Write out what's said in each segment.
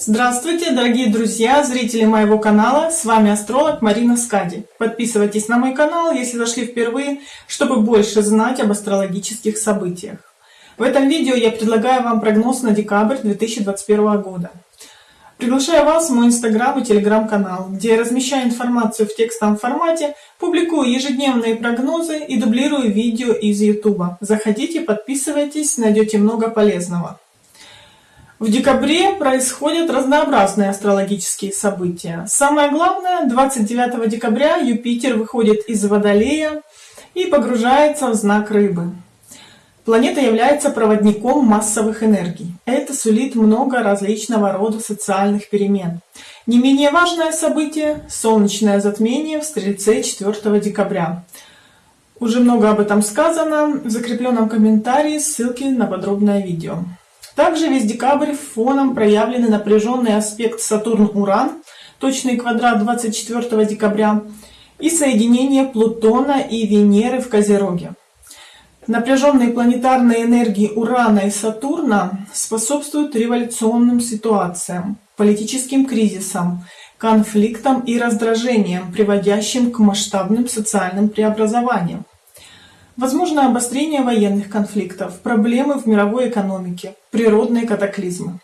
Здравствуйте, дорогие друзья, зрители моего канала, с вами астролог Марина Скади. Подписывайтесь на мой канал, если зашли впервые, чтобы больше знать об астрологических событиях. В этом видео я предлагаю вам прогноз на декабрь 2021 года. Приглашаю вас в мой инстаграм и телеграм-канал, где я размещаю информацию в текстовом формате, публикую ежедневные прогнозы и дублирую видео из YouTube. Заходите, подписывайтесь, найдете много полезного. В декабре происходят разнообразные астрологические события. Самое главное, 29 декабря Юпитер выходит из Водолея и погружается в знак Рыбы. Планета является проводником массовых энергий. Это сулит много различного рода социальных перемен. Не менее важное событие – солнечное затмение в Стрельце 4 декабря. Уже много об этом сказано. В закрепленном комментарии ссылки на подробное видео. Также весь декабрь фоном проявлены напряженный аспект Сатурн-Уран, точный квадрат 24 декабря, и соединение Плутона и Венеры в Козероге. Напряженные планетарные энергии Урана и Сатурна способствуют революционным ситуациям, политическим кризисам, конфликтам и раздражениям, приводящим к масштабным социальным преобразованиям. Возможно обострение военных конфликтов, проблемы в мировой экономике, природные катаклизмы.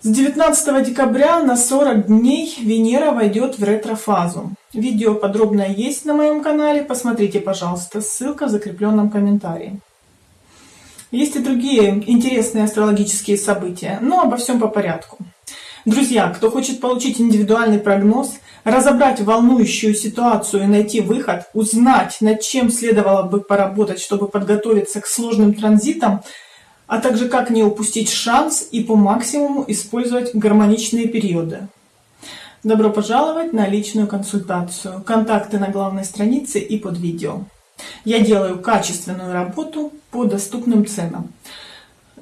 С 19 декабря на 40 дней Венера войдет в ретрофазу. Видео подробное есть на моем канале, посмотрите, пожалуйста, ссылка в закрепленном комментарии. Есть и другие интересные астрологические события, но обо всем по порядку. Друзья, кто хочет получить индивидуальный прогноз, разобрать волнующую ситуацию и найти выход, узнать, над чем следовало бы поработать, чтобы подготовиться к сложным транзитам, а также как не упустить шанс и по максимуму использовать гармоничные периоды. Добро пожаловать на личную консультацию. Контакты на главной странице и под видео. Я делаю качественную работу по доступным ценам.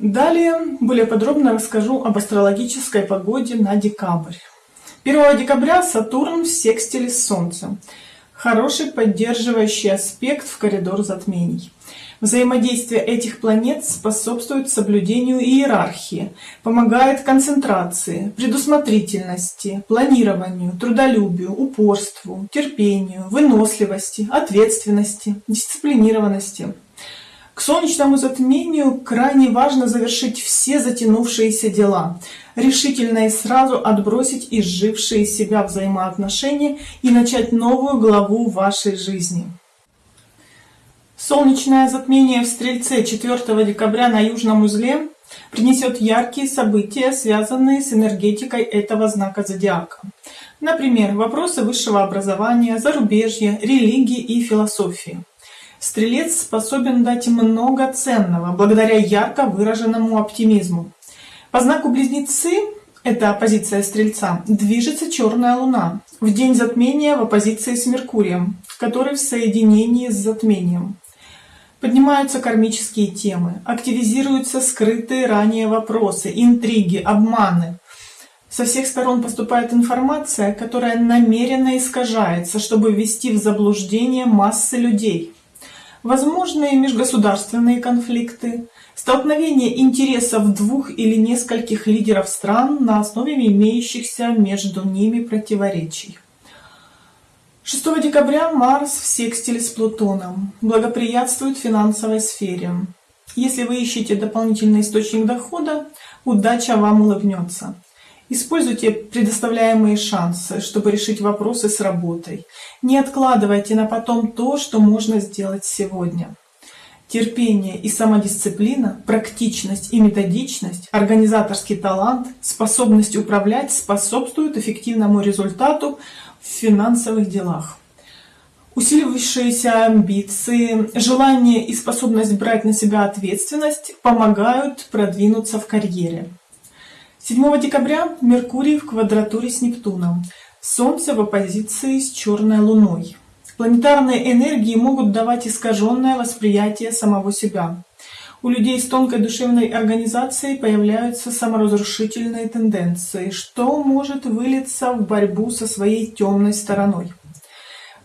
Далее более подробно расскажу об астрологической погоде на декабрь. 1 декабря Сатурн в секстиле с Солнцем. Хороший поддерживающий аспект в коридор затмений. Взаимодействие этих планет способствует соблюдению иерархии, помогает концентрации, предусмотрительности, планированию, трудолюбию, упорству, терпению, выносливости, ответственности, дисциплинированности. К солнечному затмению крайне важно завершить все затянувшиеся дела, решительно и сразу отбросить изжившие себя взаимоотношения и начать новую главу вашей жизни. Солнечное затмение в Стрельце 4 декабря на Южном узле принесет яркие события, связанные с энергетикой этого знака зодиака. Например, вопросы высшего образования, зарубежья, религии и философии. Стрелец способен дать много ценного, благодаря ярко выраженному оптимизму. По знаку Близнецы, это оппозиция Стрельца, движется черная луна, в день затмения в оппозиции с Меркурием, который в соединении с затмением. Поднимаются кармические темы, активизируются скрытые ранее вопросы, интриги, обманы. Со всех сторон поступает информация, которая намеренно искажается, чтобы ввести в заблуждение массы людей – возможные межгосударственные конфликты, столкновение интересов двух или нескольких лидеров стран на основе имеющихся между ними противоречий. 6 декабря Марс в секстиле с Плутоном благоприятствует финансовой сфере. Если вы ищете дополнительный источник дохода, удача вам улыбнется. Используйте предоставляемые шансы, чтобы решить вопросы с работой. Не откладывайте на потом то, что можно сделать сегодня. Терпение и самодисциплина, практичность и методичность, организаторский талант, способность управлять способствуют эффективному результату в финансовых делах. Усиливающиеся амбиции, желание и способность брать на себя ответственность помогают продвинуться в карьере. 7 декабря Меркурий в квадратуре с Нептуном, Солнце в оппозиции с черной Луной. Планетарные энергии могут давать искаженное восприятие самого себя. У людей с тонкой душевной организацией появляются саморазрушительные тенденции, что может вылиться в борьбу со своей темной стороной.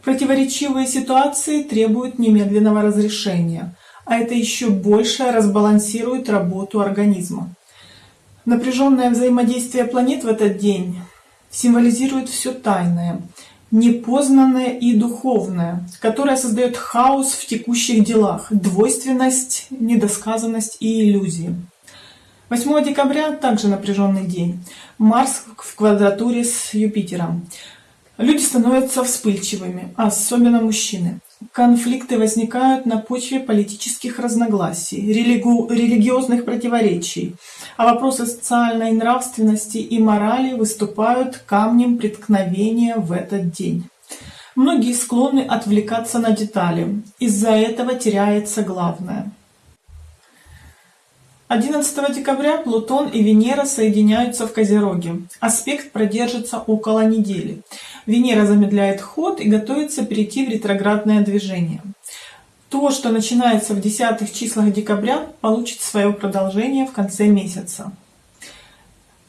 Противоречивые ситуации требуют немедленного разрешения, а это еще больше разбалансирует работу организма. Напряженное взаимодействие планет в этот день символизирует все тайное, непознанное и духовное, которое создает хаос в текущих делах, двойственность, недосказанность и иллюзии. 8 декабря также напряженный день. Марс в квадратуре с Юпитером. Люди становятся вспыльчивыми, особенно мужчины. Конфликты возникают на почве политических разногласий, религу, религиозных противоречий, а вопросы социальной нравственности и морали выступают камнем преткновения в этот день. Многие склонны отвлекаться на детали, из-за этого теряется главное. 11 декабря Плутон и Венера соединяются в Козероге. Аспект продержится около недели. Венера замедляет ход и готовится перейти в ретроградное движение. То, что начинается в десятых числах декабря, получит свое продолжение в конце месяца.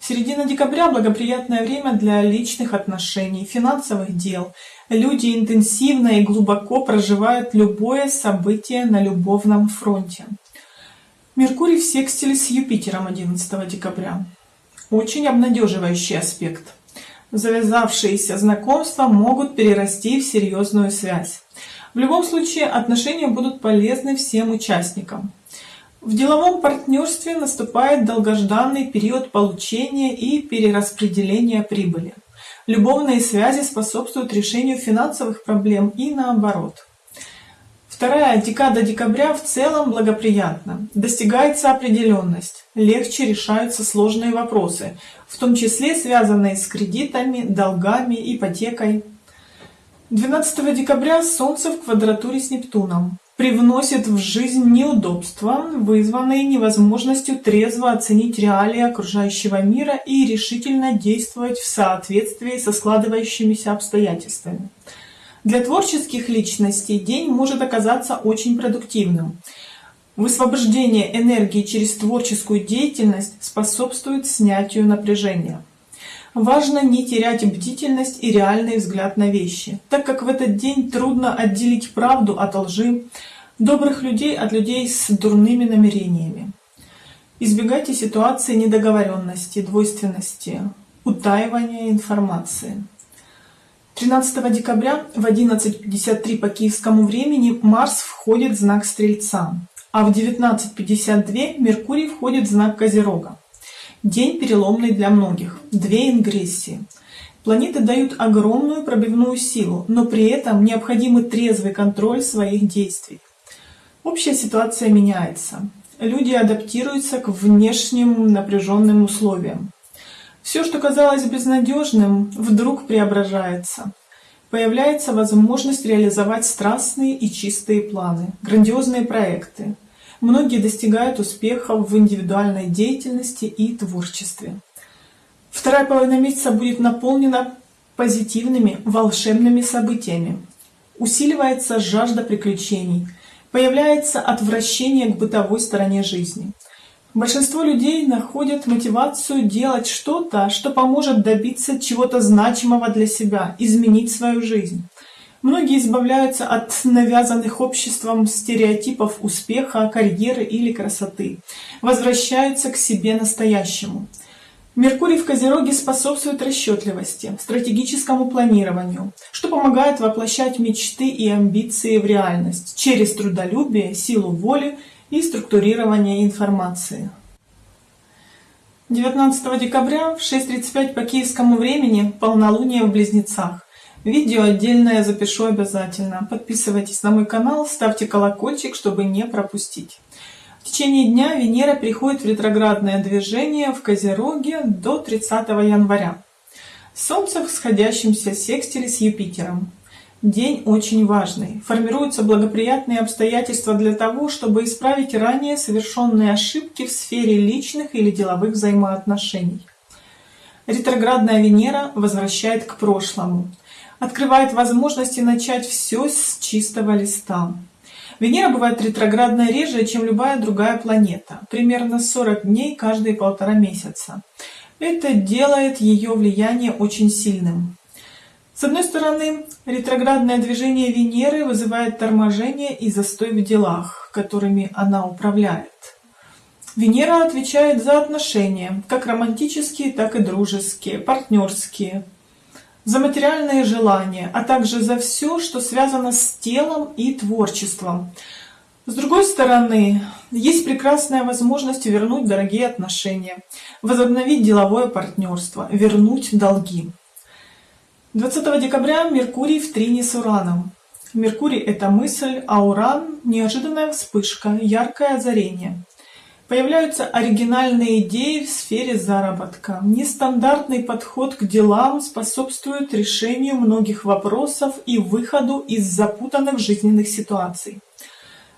Середина декабря – благоприятное время для личных отношений, финансовых дел. Люди интенсивно и глубоко проживают любое событие на любовном фронте. Меркурий в секстиле с Юпитером 11 декабря. Очень обнадеживающий аспект. Завязавшиеся знакомства могут перерасти в серьезную связь. В любом случае отношения будут полезны всем участникам. В деловом партнерстве наступает долгожданный период получения и перераспределения прибыли. Любовные связи способствуют решению финансовых проблем и наоборот. Вторая декада декабря в целом благоприятна. Достигается определенность, легче решаются сложные вопросы, в том числе связанные с кредитами, долгами, ипотекой. 12 декабря Солнце в квадратуре с Нептуном привносит в жизнь неудобства, вызванные невозможностью трезво оценить реалии окружающего мира и решительно действовать в соответствии со складывающимися обстоятельствами. Для творческих личностей день может оказаться очень продуктивным. Высвобождение энергии через творческую деятельность способствует снятию напряжения. Важно не терять бдительность и реальный взгляд на вещи, так как в этот день трудно отделить правду от лжи, добрых людей от людей с дурными намерениями. Избегайте ситуации недоговоренности, двойственности, утаивания информации. 13 декабря в 11.53 по киевскому времени Марс входит в знак Стрельца, а в 19.52 Меркурий входит в знак Козерога. День переломный для многих, две ингрессии. Планеты дают огромную пробивную силу, но при этом необходимый трезвый контроль своих действий. Общая ситуация меняется. Люди адаптируются к внешним напряженным условиям. Все, что казалось безнадежным, вдруг преображается. Появляется возможность реализовать страстные и чистые планы, грандиозные проекты. Многие достигают успехов в индивидуальной деятельности и творчестве. Вторая половина месяца будет наполнена позитивными, волшебными событиями. Усиливается жажда приключений, появляется отвращение к бытовой стороне жизни – Большинство людей находят мотивацию делать что-то, что поможет добиться чего-то значимого для себя, изменить свою жизнь. Многие избавляются от навязанных обществом стереотипов успеха, карьеры или красоты, возвращаются к себе настоящему. Меркурий в Козероге способствует расчетливости, стратегическому планированию, что помогает воплощать мечты и амбиции в реальность через трудолюбие, силу воли и структурирование информации. 19 декабря в 6.35 по киевскому времени полнолуние в Близнецах. Видео отдельное запишу обязательно. Подписывайтесь на мой канал, ставьте колокольчик, чтобы не пропустить. В течение дня Венера приходит в ретроградное движение в Козероге до 30 января. Солнце в сходящемся секстиле с Юпитером. День очень важный. Формируются благоприятные обстоятельства для того, чтобы исправить ранее совершенные ошибки в сфере личных или деловых взаимоотношений. Ретроградная Венера возвращает к прошлому, открывает возможности начать все с чистого листа. Венера бывает ретроградной реже, чем любая другая планета, примерно 40 дней каждые полтора месяца. Это делает ее влияние очень сильным. С одной стороны, ретроградное движение Венеры вызывает торможение и застой в делах, которыми она управляет. Венера отвечает за отношения, как романтические, так и дружеские, партнерские, за материальные желания, а также за все, что связано с телом и творчеством. С другой стороны, есть прекрасная возможность вернуть дорогие отношения, возобновить деловое партнерство, вернуть долги. 20 декабря Меркурий в трине с Ураном. Меркурий – это мысль, а Уран – неожиданная вспышка, яркое озарение. Появляются оригинальные идеи в сфере заработка. Нестандартный подход к делам способствует решению многих вопросов и выходу из запутанных жизненных ситуаций.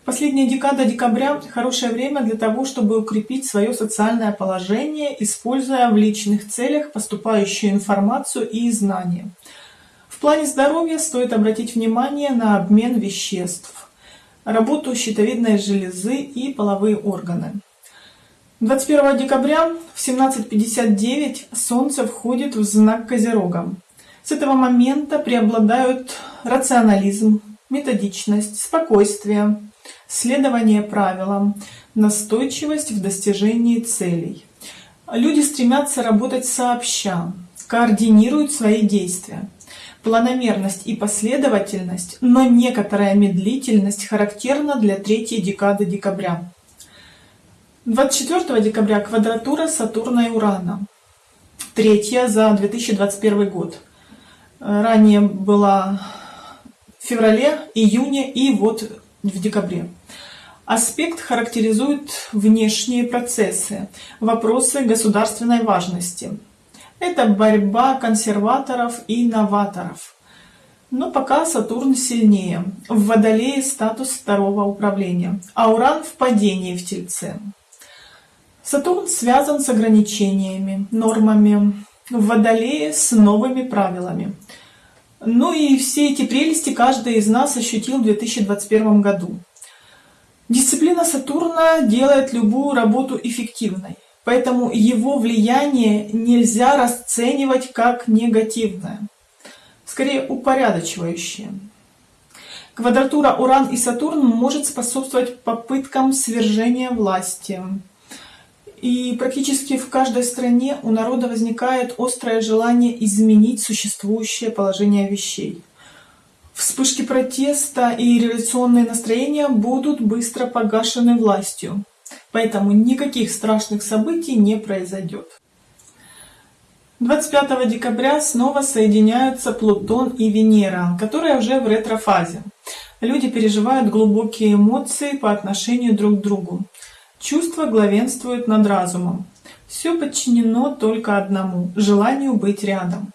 Последняя декада декабря – хорошее время для того, чтобы укрепить свое социальное положение, используя в личных целях поступающую информацию и знания. В плане здоровья стоит обратить внимание на обмен веществ, работу щитовидной железы и половые органы. 21 декабря в 17.59 Солнце входит в знак Козерога. С этого момента преобладают рационализм, методичность, спокойствие, следование правилам, настойчивость в достижении целей. Люди стремятся работать сообща, координируют свои действия. Планомерность и последовательность, но некоторая медлительность характерна для третьей декады декабря. 24 декабря квадратура Сатурна и Урана. Третья за 2021 год. Ранее была в феврале, июне и вот в декабре. Аспект характеризует внешние процессы, вопросы государственной важности. Это борьба консерваторов и новаторов. Но пока Сатурн сильнее. В Водолее статус второго управления, а Уран в падении в Тельце. Сатурн связан с ограничениями, нормами, в Водолее с новыми правилами. Ну и все эти прелести каждый из нас ощутил в 2021 году. Дисциплина Сатурна делает любую работу эффективной, поэтому его влияние нельзя расценивать как негативное, скорее упорядочивающее. Квадратура Уран и Сатурн может способствовать попыткам свержения власти, и практически в каждой стране у народа возникает острое желание изменить существующее положение вещей. Вспышки протеста и революционные настроения будут быстро погашены властью, поэтому никаких страшных событий не произойдет. 25 декабря снова соединяются Плутон и Венера, которые уже в ретрофазе. Люди переживают глубокие эмоции по отношению друг к другу. Чувства главенствуют над разумом. Все подчинено только одному – желанию быть рядом.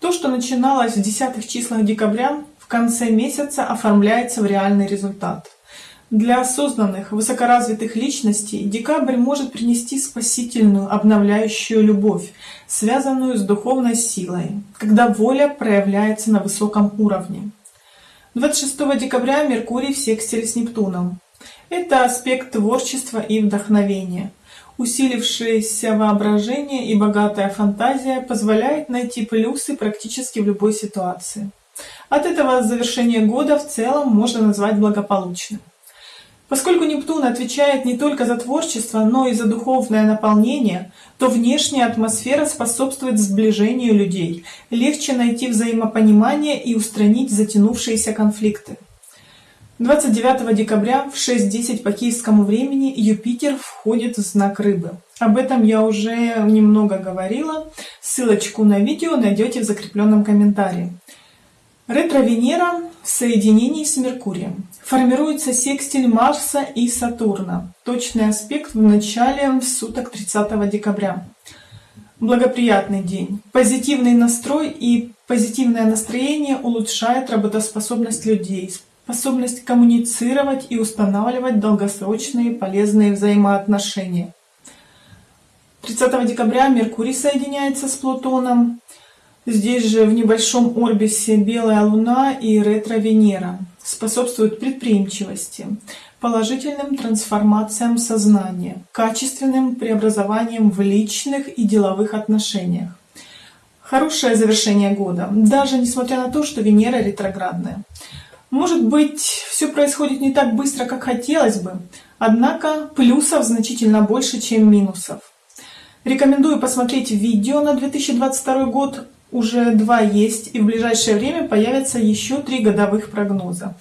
То, что начиналось в десятых числах декабря, в конце месяца оформляется в реальный результат. Для осознанных, высокоразвитых личностей декабрь может принести спасительную, обновляющую любовь, связанную с духовной силой, когда воля проявляется на высоком уровне. 26 декабря Меркурий в секстиле с Нептуном. Это аспект творчества и вдохновения. Усилившееся воображение и богатая фантазия позволяет найти плюсы практически в любой ситуации. От этого завершение года в целом можно назвать благополучным. Поскольку Нептун отвечает не только за творчество, но и за духовное наполнение, то внешняя атмосфера способствует сближению людей, легче найти взаимопонимание и устранить затянувшиеся конфликты. 29 декабря в 6.10 по киевскому времени Юпитер входит в знак Рыбы. Об этом я уже немного говорила. Ссылочку на видео найдете в закрепленном комментарии. Ретро-Венера в соединении с Меркурием. Формируется секстиль Марса и Сатурна. Точный аспект в начале суток 30 декабря. Благоприятный день. Позитивный настрой и позитивное настроение улучшает работоспособность людей, способность коммуницировать и устанавливать долгосрочные полезные взаимоотношения. 30 декабря Меркурий соединяется с Плутоном. Здесь же в небольшом орбисе Белая Луна и ретро-Венера способствуют предприимчивости, положительным трансформациям сознания, качественным преобразованиям в личных и деловых отношениях. Хорошее завершение года, даже несмотря на то, что Венера ретроградная. Может быть, все происходит не так быстро, как хотелось бы, однако плюсов значительно больше, чем минусов. Рекомендую посмотреть видео на 2022 год, уже два есть, и в ближайшее время появятся еще три годовых прогноза.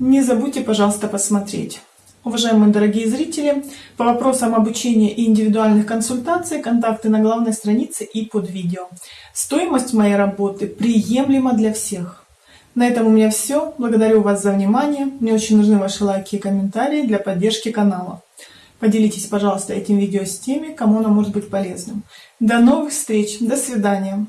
Не забудьте, пожалуйста, посмотреть. Уважаемые дорогие зрители, по вопросам обучения и индивидуальных консультаций контакты на главной странице и под видео. Стоимость моей работы приемлема для всех. На этом у меня все. Благодарю вас за внимание. Мне очень нужны ваши лайки и комментарии для поддержки канала. Поделитесь, пожалуйста, этим видео с теми, кому оно может быть полезным. До новых встреч. До свидания.